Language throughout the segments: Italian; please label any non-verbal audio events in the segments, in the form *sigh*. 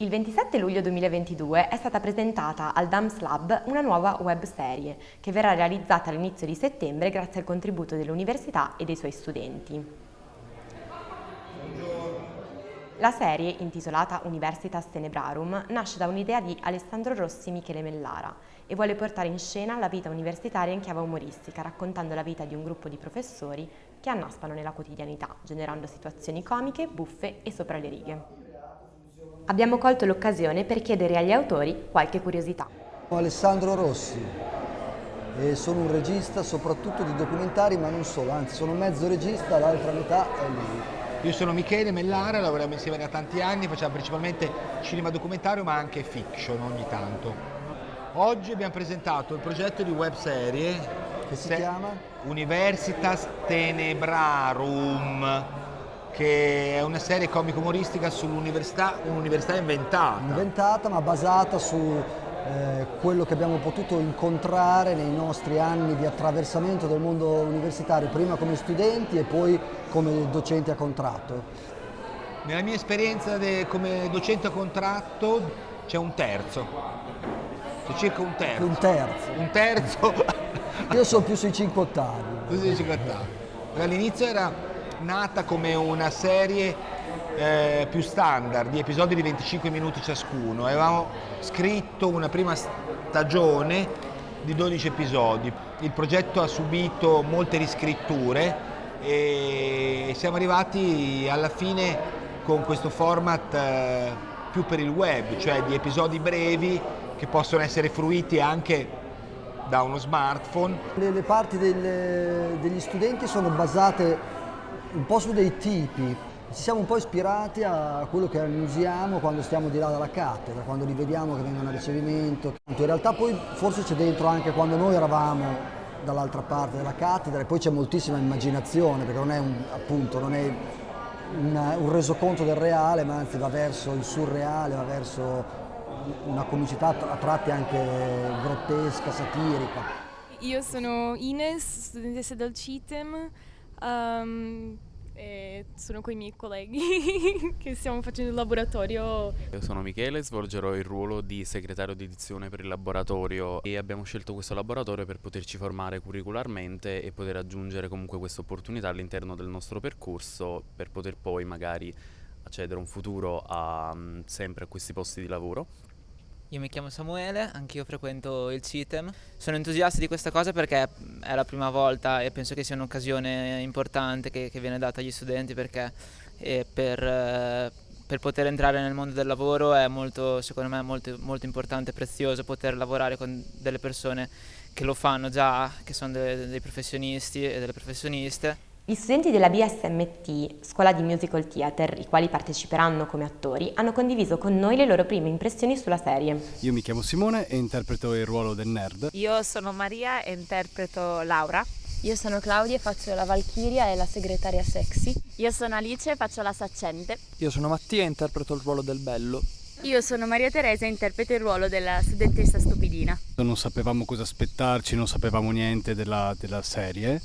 Il 27 luglio 2022 è stata presentata al DAMS Lab una nuova web serie che verrà realizzata all'inizio di settembre grazie al contributo dell'università e dei suoi studenti. La serie, intitolata Universitas Tenebrarum, nasce da un'idea di Alessandro Rossi Michele Mellara e vuole portare in scena la vita universitaria in chiave umoristica, raccontando la vita di un gruppo di professori che annaspano nella quotidianità, generando situazioni comiche, buffe e sopra le righe. Abbiamo colto l'occasione per chiedere agli autori qualche curiosità. Sono Alessandro Rossi e sono un regista soprattutto di documentari ma non solo, anzi sono mezzo regista, l'altra metà è lui. Io sono Michele Mellara, lavoriamo insieme da tanti anni, facciamo principalmente cinema documentario ma anche fiction ogni tanto. Oggi abbiamo presentato il progetto di web serie che si chiama Universitas Tenebrarum che è una serie comico-umoristica sull'università, un'università inventata. Inventata ma basata su eh, quello che abbiamo potuto incontrare nei nostri anni di attraversamento del mondo universitario, prima come studenti e poi come docenti a contratto. Nella mia esperienza come docente a contratto c'è un terzo, c'è circa un terzo. Un terzo. Un terzo. Io sono più sui 5 ottavi. Più sui 5 ottavi. All'inizio era nata come una serie eh, più standard, di episodi di 25 minuti ciascuno. Avevamo scritto una prima stagione di 12 episodi. Il progetto ha subito molte riscritture e siamo arrivati alla fine con questo format eh, più per il web, cioè di episodi brevi che possono essere fruiti anche da uno smartphone. Le, le parti del, degli studenti sono basate un po' su dei tipi. Ci siamo un po' ispirati a quello che usiamo quando stiamo di là dalla cattedra, quando li vediamo che vengono a ricevimento. In realtà poi forse c'è dentro anche quando noi eravamo dall'altra parte della cattedra e poi c'è moltissima immaginazione perché non è un, appunto, non è una, un resoconto del reale ma anzi va verso il surreale, va verso una comicità a tratti anche grottesca, satirica. Io sono Ines, studentessa del CITEM, Um, sono con i miei colleghi *laughs* che stiamo facendo il laboratorio. Io sono Michele, svolgerò il ruolo di segretario di edizione per il laboratorio e abbiamo scelto questo laboratorio per poterci formare curricularmente e poter aggiungere comunque questa opportunità all'interno del nostro percorso per poter poi magari accedere un futuro a, sempre a questi posti di lavoro. Io mi chiamo Samuele, anch'io frequento il CITEM. Sono entusiasta di questa cosa perché è la prima volta e penso che sia un'occasione importante che, che, viene data agli studenti perché eh, per, eh, per, poter entrare nel mondo del lavoro è molto, secondo me molto, molto importante e prezioso poter lavorare con delle persone che lo fanno già, che sono dei, dei professionisti e delle professioniste gli studenti della BSMT, Scuola di Musical Theater, i quali parteciperanno come attori, hanno condiviso con noi le loro prime impressioni sulla serie. Io mi chiamo Simone e interpreto il ruolo del nerd. Io sono Maria e interpreto Laura. Io sono Claudia e faccio la Valchiria e la segretaria sexy. Io sono Alice e faccio la saccente. Io sono Mattia e interpreto il ruolo del bello. Io sono Maria Teresa e interpreto il ruolo della studentessa stupidina. Non sapevamo cosa aspettarci, non sapevamo niente della, della serie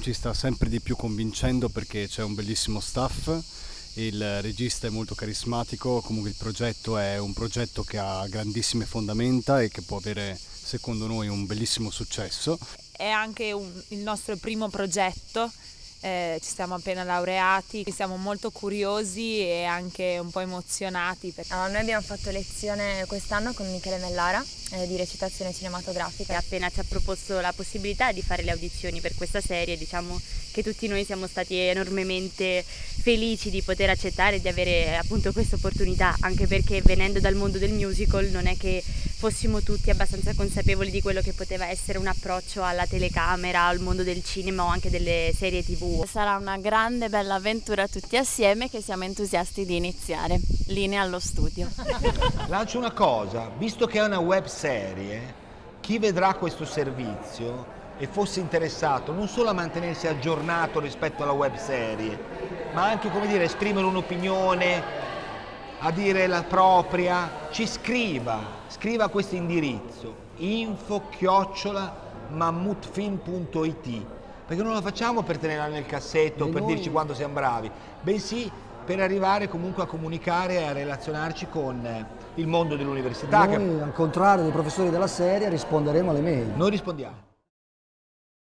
ci sta sempre di più convincendo perché c'è un bellissimo staff, il regista è molto carismatico, comunque il progetto è un progetto che ha grandissime fondamenta e che può avere secondo noi un bellissimo successo. È anche un, il nostro primo progetto eh, ci siamo appena laureati, siamo molto curiosi e anche un po' emozionati. Allora, noi abbiamo fatto lezione quest'anno con Michele Mellara eh, di recitazione cinematografica. E appena ci ha proposto la possibilità di fare le audizioni per questa serie, diciamo che tutti noi siamo stati enormemente felici di poter accettare e di avere appunto questa opportunità, anche perché venendo dal mondo del musical non è che fossimo tutti abbastanza consapevoli di quello che poteva essere un approccio alla telecamera, al mondo del cinema o anche delle serie tv. Sarà una grande bella avventura tutti assieme che siamo entusiasti di iniziare. Linea allo studio. *laughs* Lancio una cosa, visto che è una web serie, chi vedrà questo servizio e fosse interessato non solo a mantenersi aggiornato rispetto alla web serie, ma anche come dire, esprimere un'opinione, a dire la propria, ci scriva, scriva questo indirizzo info chiocciola mammutfilm.it perché non lo facciamo per tenerla nel cassetto, e per noi... dirci quando siamo bravi, bensì per arrivare comunque a comunicare e a relazionarci con il mondo dell'università. Noi, al contrario dei professori della serie, risponderemo alle mail. Noi rispondiamo.